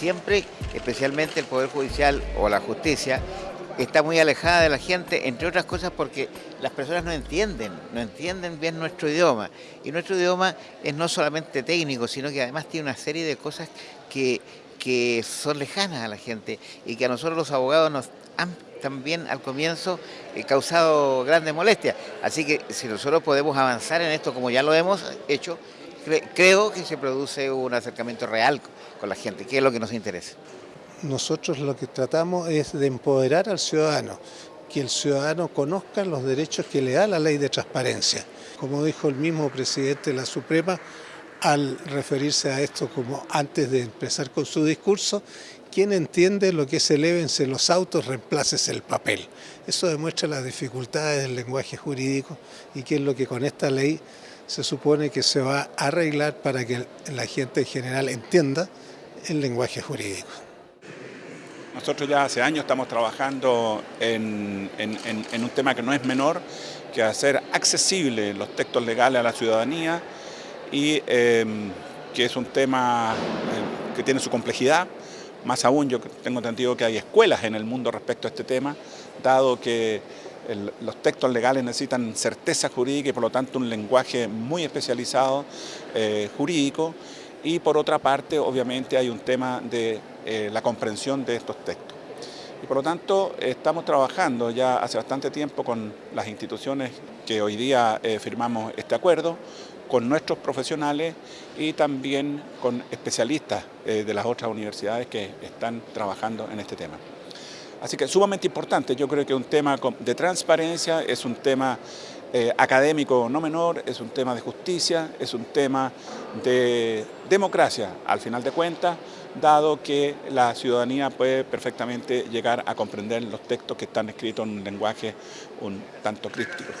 siempre, especialmente el Poder Judicial o la justicia, está muy alejada de la gente, entre otras cosas porque las personas no entienden, no entienden bien nuestro idioma. Y nuestro idioma es no solamente técnico, sino que además tiene una serie de cosas que, que son lejanas a la gente y que a nosotros los abogados nos han también al comienzo eh, causado grandes molestias. Así que si nosotros podemos avanzar en esto como ya lo hemos hecho, creo que se produce un acercamiento real con la gente, que es lo que nos interesa. Nosotros lo que tratamos es de empoderar al ciudadano, que el ciudadano conozca los derechos que le da la ley de transparencia. Como dijo el mismo presidente de la Suprema, al referirse a esto como antes de empezar con su discurso, quien entiende lo que es elévense los autos, reemplácese el papel. Eso demuestra las dificultades del lenguaje jurídico y que es lo que con esta ley se supone que se va a arreglar para que la gente en general entienda el lenguaje jurídico. Nosotros ya hace años estamos trabajando en, un tema que no es menor, que hacer accesible los textos legales a la ciudadanía y em, que es un tema eh, que tiene su complejidad. Más aún, yo tengo entendido que hay escuelas en el mundo respecto a este tema, dado que los textos legales necesitan certeza jurídica y por lo tanto un lenguaje muy especializado eh, jurídico y por otra parte obviamente hay un tema de eh, la comprensión de estos textos. Y por lo tanto estamos trabajando ya hace bastante tiempo con las instituciones que hoy día eh, firmamos este acuerdo, con nuestros profesionales y también con especialistas de las otras universidades que están trabajando en este tema. Así que sumamente importante, yo creo que un tema de transparencia, es un tema eh, académico no menor, es un tema de justicia, es un tema de democracia al final de cuentas, dado que la ciudadanía puede perfectamente llegar a comprender los textos que están escritos en un lenguaje un tanto críptico.